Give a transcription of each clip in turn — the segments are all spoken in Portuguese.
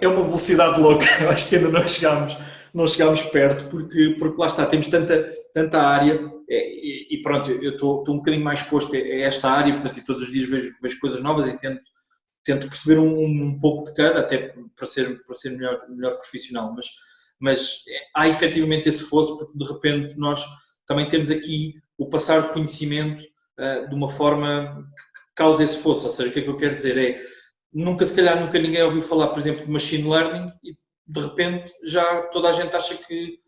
é uma velocidade louca. Acho que ainda não chegámos, não chegámos perto, porque, porque lá está, temos tanta, tanta área e, e pronto, eu estou, estou um bocadinho mais exposto a esta área, portanto, e todos os dias vejo, vejo coisas novas e tento, tento perceber um, um pouco de cada, até para ser, para ser melhor, melhor profissional. Mas, mas há efetivamente esse fosso, porque de repente nós também temos aqui o passar de conhecimento uh, de uma forma que causa esse fosso. Ou seja, o que é que eu quero dizer é, nunca, se calhar, nunca ninguém ouviu falar, por exemplo, de machine learning e de repente já toda a gente acha que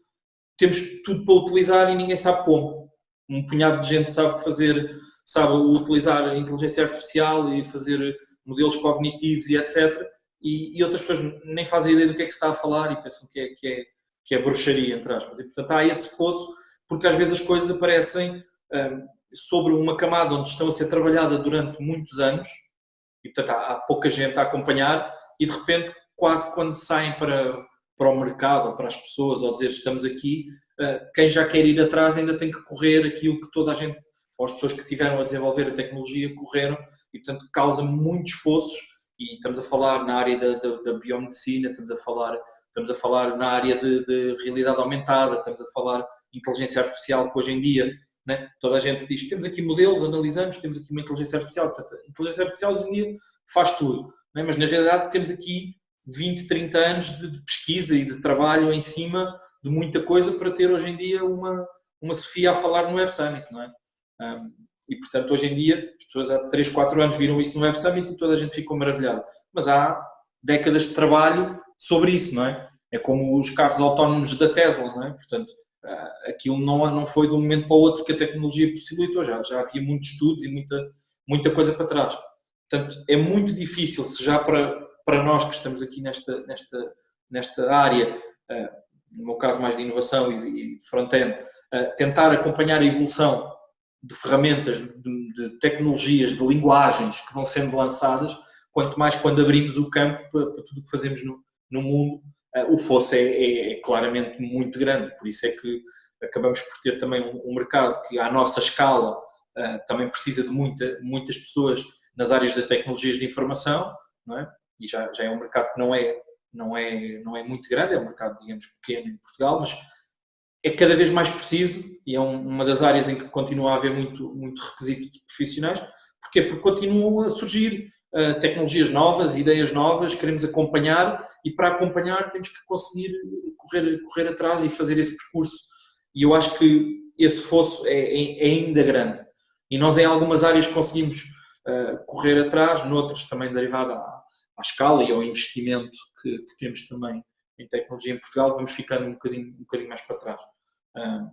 temos tudo para utilizar e ninguém sabe como. Um punhado de gente sabe fazer, sabe utilizar a inteligência artificial e fazer modelos cognitivos e etc. E, e, outras pessoas nem fazem ideia do que é que se está a falar e pensam que é, que é, que é bruxaria, entre aspas. E, portanto, há esse fosso, porque às vezes as coisas aparecem um, sobre uma camada onde estão a ser trabalhada durante muitos anos, e portanto há, há pouca gente a acompanhar, e de repente, quase quando saem para, para o mercado, ou para as pessoas, ou dizer estamos aqui, uh, quem já quer ir atrás ainda tem que correr aquilo que toda a gente ou as pessoas que tiveram a desenvolver a tecnologia correram e, portanto, causa muitos esforços e estamos a falar na área da, da, da biomedicina, estamos a falar, estamos a falar na área de, de, realidade aumentada, estamos a falar inteligência artificial que hoje em dia né, toda a gente diz temos aqui modelos, analisamos, temos aqui uma inteligência artificial, portanto, a inteligência artificial hoje em dia faz tudo, né, mas na realidade temos aqui 20, 30 anos de, pesquisa e de trabalho em cima de muita coisa para ter hoje em dia uma, uma Sofia a falar no Web Summit, não é? Um, e, portanto, hoje em dia, as pessoas há 3, 4 anos viram isso no Web Summit e toda a gente ficou maravilhado. Mas há décadas de trabalho sobre isso, não é? É como os carros autónomos da Tesla, não é? Portanto, aquilo não, não foi de um momento para o outro que a tecnologia possibilitou, já, já havia muitos estudos e muita, muita coisa para trás. Portanto, é muito difícil, se já para, para nós que estamos aqui nesta, nesta, nesta área, uh, no meu caso mais de inovação e, de front-end, uh, tentar acompanhar a evolução de ferramentas, de, de, tecnologias, de linguagens que vão sendo lançadas, quanto mais quando abrimos o campo para, para tudo o que fazemos no, no mundo, o fosso é, é, é, claramente muito grande. Por isso é que acabamos por ter também um, mercado que, à nossa escala, uh, também precisa de muita, muitas pessoas nas áreas de tecnologias de informação, não é? e já, já é um mercado que não é, não, é, não é muito grande, é um mercado, digamos, pequeno em Portugal, mas é cada vez mais preciso e é uma das áreas em que continua a haver muito, muito requisito de profissionais. Porquê? Porque continuam a surgir uh, tecnologias novas, ideias novas, queremos acompanhar e para acompanhar temos que conseguir correr, correr atrás e fazer esse percurso. E eu acho que esse fosso é, é, é ainda grande. E nós em algumas áreas conseguimos uh, correr atrás, noutras também derivada à, à escala e ao investimento que, que temos também em tecnologia em Portugal, vamos ficando um bocadinho, um bocadinho mais para trás. Um...